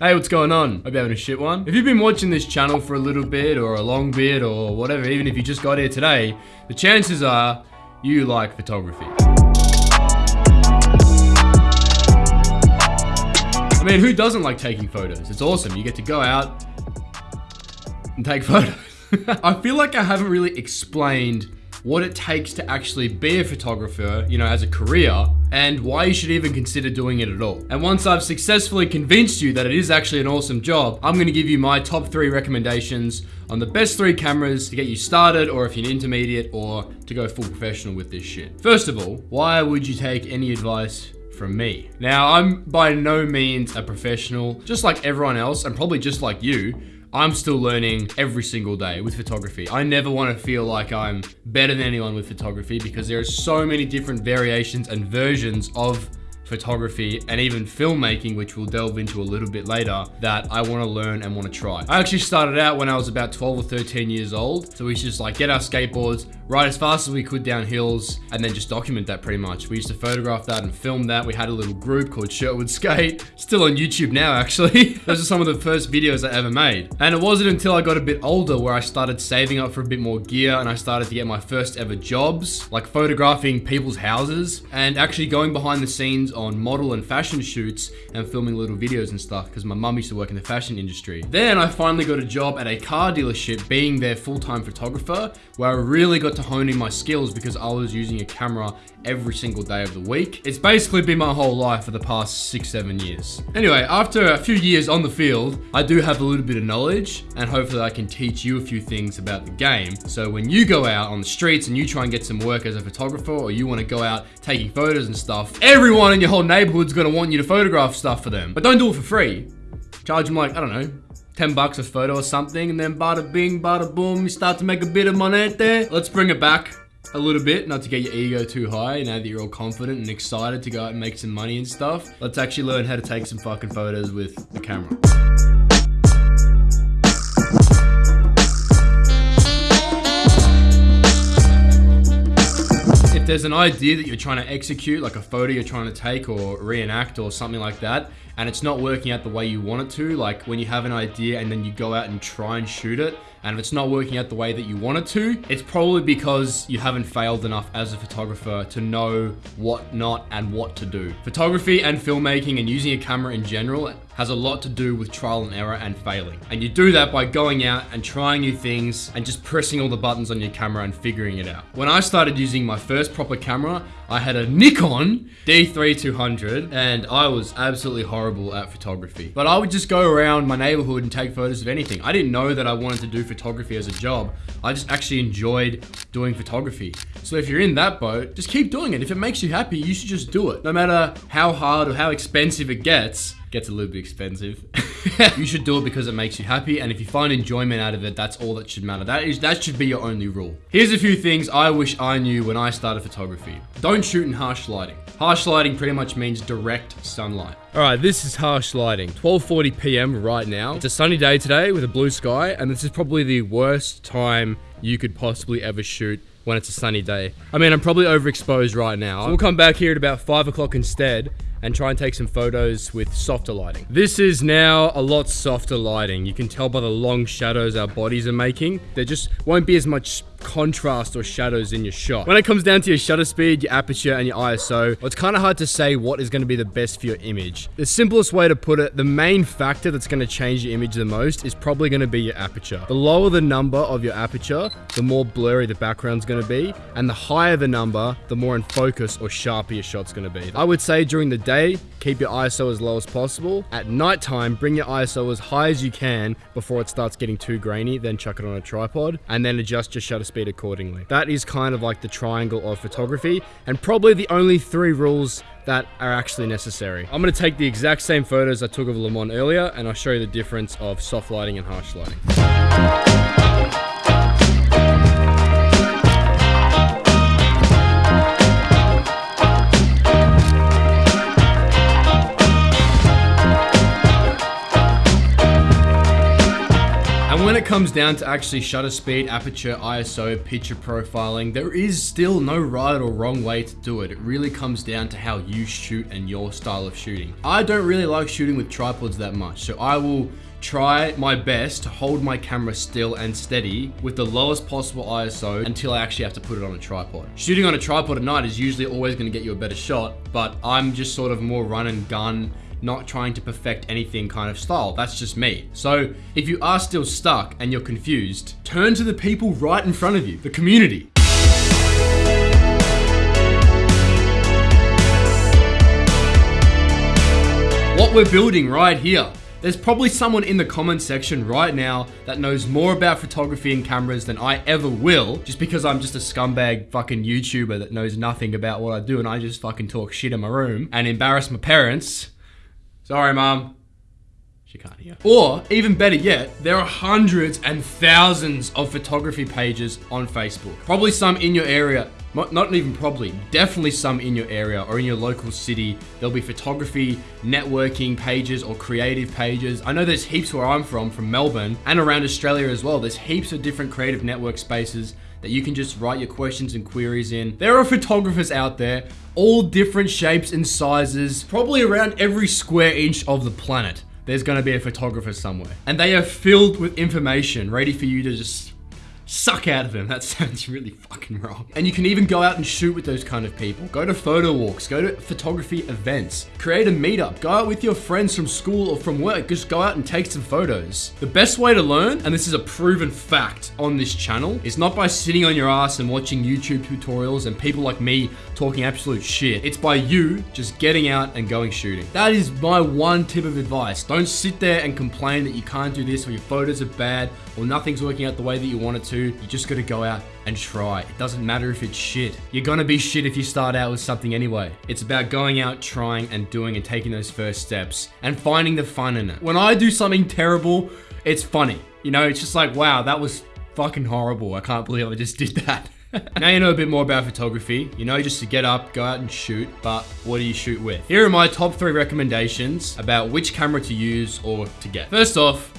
Hey, what's going on? Hope you're having a shit one. If you've been watching this channel for a little bit or a long bit or whatever, even if you just got here today, the chances are you like photography. I mean, who doesn't like taking photos? It's awesome. You get to go out and take photos. I feel like I haven't really explained what it takes to actually be a photographer, you know, as a career, and why you should even consider doing it at all. And once I've successfully convinced you that it is actually an awesome job, I'm gonna give you my top three recommendations on the best three cameras to get you started, or if you're an intermediate, or to go full professional with this shit. First of all, why would you take any advice from me. Now, I'm by no means a professional, just like everyone else, and probably just like you, I'm still learning every single day with photography. I never want to feel like I'm better than anyone with photography because there are so many different variations and versions of photography, and even filmmaking, which we'll delve into a little bit later, that I want to learn and want to try. I actually started out when I was about 12 or 13 years old. So we used to just like get our skateboards, ride as fast as we could down hills, and then just document that pretty much. We used to photograph that and film that. We had a little group called Sherwood Skate, still on YouTube now actually. Those are some of the first videos I ever made. And it wasn't until I got a bit older where I started saving up for a bit more gear and I started to get my first ever jobs, like photographing people's houses and actually going behind the scenes on model and fashion shoots and filming little videos and stuff because my mum used to work in the fashion industry. Then I finally got a job at a car dealership being their full-time photographer where I really got to honing my skills because I was using a camera every single day of the week. It's basically been my whole life for the past six, seven years. Anyway, after a few years on the field, I do have a little bit of knowledge and hopefully I can teach you a few things about the game. So when you go out on the streets and you try and get some work as a photographer or you want to go out taking photos and stuff, everyone in your whole neighborhood's gonna want you to photograph stuff for them. But don't do it for free. Charge them like, I don't know, 10 bucks a photo or something, and then bada bing, bada boom, you start to make a bit of money there. Let's bring it back a little bit, not to get your ego too high, now that you're all confident and excited to go out and make some money and stuff. Let's actually learn how to take some fucking photos with the camera. If there's an idea that you're trying to execute, like a photo you're trying to take or reenact or something like that, and it's not working out the way you want it to, like when you have an idea and then you go out and try and shoot it, and if it's not working out the way that you want it to, it's probably because you haven't failed enough as a photographer to know what not and what to do. Photography and filmmaking and using a camera in general has a lot to do with trial and error and failing. And you do that by going out and trying new things and just pressing all the buttons on your camera and figuring it out. When I started using my first proper camera, I had a Nikon D3200 and I was absolutely horrible at photography. But I would just go around my neighborhood and take photos of anything. I didn't know that I wanted to do photography as a job. I just actually enjoyed doing photography. So if you're in that boat, just keep doing it. If it makes you happy, you should just do it. No matter how hard or how expensive it gets, gets a little bit expensive. you should do it because it makes you happy, and if you find enjoyment out of it, that's all that should matter. That is that should be your only rule. Here's a few things I wish I knew when I started photography. Don't shoot in harsh lighting. Harsh lighting pretty much means direct sunlight. All right, this is harsh lighting. 12:40 p.m. right now. It's a sunny day today with a blue sky, and this is probably the worst time you could possibly ever shoot when it's a sunny day. I mean, I'm probably overexposed right now. So we'll come back here at about 5 o'clock instead and try and take some photos with softer lighting. This is now a lot softer lighting. You can tell by the long shadows our bodies are making. There just won't be as much contrast or shadows in your shot. When it comes down to your shutter speed, your aperture, and your ISO, well, it's kind of hard to say what is going to be the best for your image. The simplest way to put it, the main factor that's going to change your image the most is probably going to be your aperture. The lower the number of your aperture, the more blurry the background's going to be, and the higher the number, the more in focus or sharper your shot's going to be. I would say during the day, keep your ISO as low as possible. At nighttime, bring your ISO as high as you can before it starts getting too grainy, then chuck it on a tripod, and then adjust your shutter speed accordingly. That is kind of like the triangle of photography, and probably the only three rules that are actually necessary. I'm going to take the exact same photos I took of Le Mans earlier, and I'll show you the difference of soft lighting and harsh lighting. It comes down to actually shutter speed, aperture, ISO, picture profiling, there is still no right or wrong way to do it. It really comes down to how you shoot and your style of shooting. I don't really like shooting with tripods that much, so I will try my best to hold my camera still and steady with the lowest possible ISO until I actually have to put it on a tripod. Shooting on a tripod at night is usually always gonna get you a better shot, but I'm just sort of more run and gun not trying to perfect anything kind of style. That's just me. So if you are still stuck and you're confused, turn to the people right in front of you, the community. What we're building right here. There's probably someone in the comment section right now that knows more about photography and cameras than I ever will, just because I'm just a scumbag fucking YouTuber that knows nothing about what I do and I just fucking talk shit in my room and embarrass my parents. Sorry, mom. She can't hear. Or, even better yet, there are hundreds and thousands of photography pages on Facebook. Probably some in your area not even probably, definitely some in your area or in your local city. There'll be photography, networking pages or creative pages. I know there's heaps where I'm from, from Melbourne and around Australia as well. There's heaps of different creative network spaces that you can just write your questions and queries in. There are photographers out there, all different shapes and sizes, probably around every square inch of the planet. There's gonna be a photographer somewhere. And they are filled with information ready for you to just suck out of them. That sounds really fucking wrong. And you can even go out and shoot with those kind of people. Go to photo walks, go to photography events, create a meetup, go out with your friends from school or from work, just go out and take some photos. The best way to learn, and this is a proven fact on this channel, is not by sitting on your ass and watching YouTube tutorials and people like me talking absolute shit. It's by you just getting out and going shooting. That is my one tip of advice. Don't sit there and complain that you can't do this or your photos are bad or nothing's working out the way that you want it to you just gotta go out and try. It doesn't matter if it's shit. You're gonna be shit if you start out with something anyway. It's about going out, trying, and doing and taking those first steps and finding the fun in it. When I do something terrible, it's funny. You know, it's just like, wow, that was fucking horrible. I can't believe I just did that. now you know a bit more about photography. You know just to get up, go out and shoot, but what do you shoot with? Here are my top three recommendations about which camera to use or to get. First off,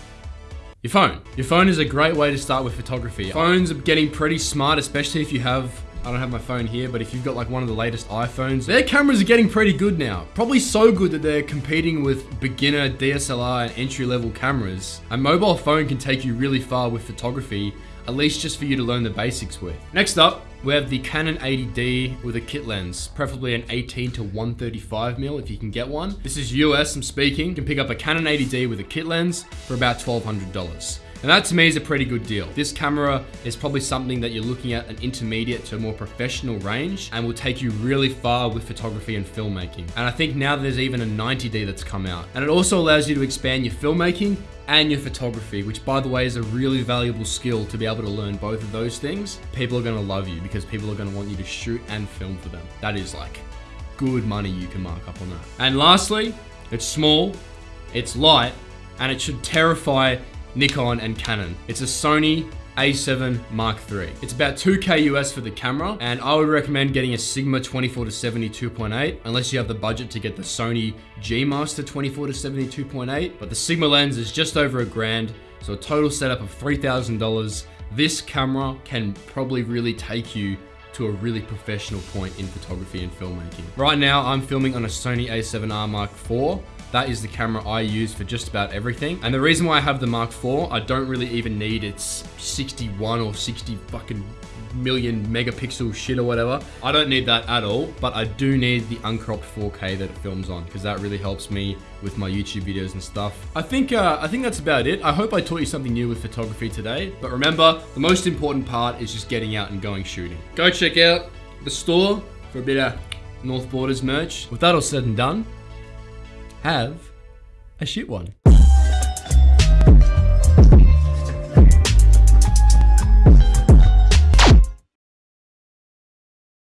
your phone. Your phone is a great way to start with photography. Phones are getting pretty smart, especially if you have I don't have my phone here, but if you've got like one of the latest iPhones, their cameras are getting pretty good now. Probably so good that they're competing with beginner DSLR and entry level cameras. A mobile phone can take you really far with photography, at least just for you to learn the basics with. Next up, we have the Canon 80D with a kit lens, preferably an 18 to 135mm if you can get one. This is US, I'm speaking. You can pick up a Canon 80D with a kit lens for about $1,200. And that to me is a pretty good deal. This camera is probably something that you're looking at an intermediate to a more professional range and will take you really far with photography and filmmaking. And I think now there's even a 90D that's come out. And it also allows you to expand your filmmaking and your photography, which by the way is a really valuable skill to be able to learn both of those things. People are gonna love you because people are gonna want you to shoot and film for them. That is like good money you can mark up on that. And lastly, it's small, it's light, and it should terrify Nikon and Canon. It's a Sony a7 Mark III. It's about 2K US for the camera, and I would recommend getting a Sigma 24 to 72.8, unless you have the budget to get the Sony G Master 24 to 72.8. But the Sigma lens is just over a grand, so a total setup of $3,000. This camera can probably really take you to a really professional point in photography and filmmaking. Right now, I'm filming on a Sony a7R Mark IV, that is the camera I use for just about everything. And the reason why I have the Mark IV, I don't really even need its 61 or 60 fucking million megapixel shit or whatever. I don't need that at all, but I do need the uncropped 4K that it films on because that really helps me with my YouTube videos and stuff. I think uh, I think that's about it. I hope I taught you something new with photography today. But remember, the most important part is just getting out and going shooting. Go check out the store for a bit of North Borders merch. With that all said and done, have a shit one.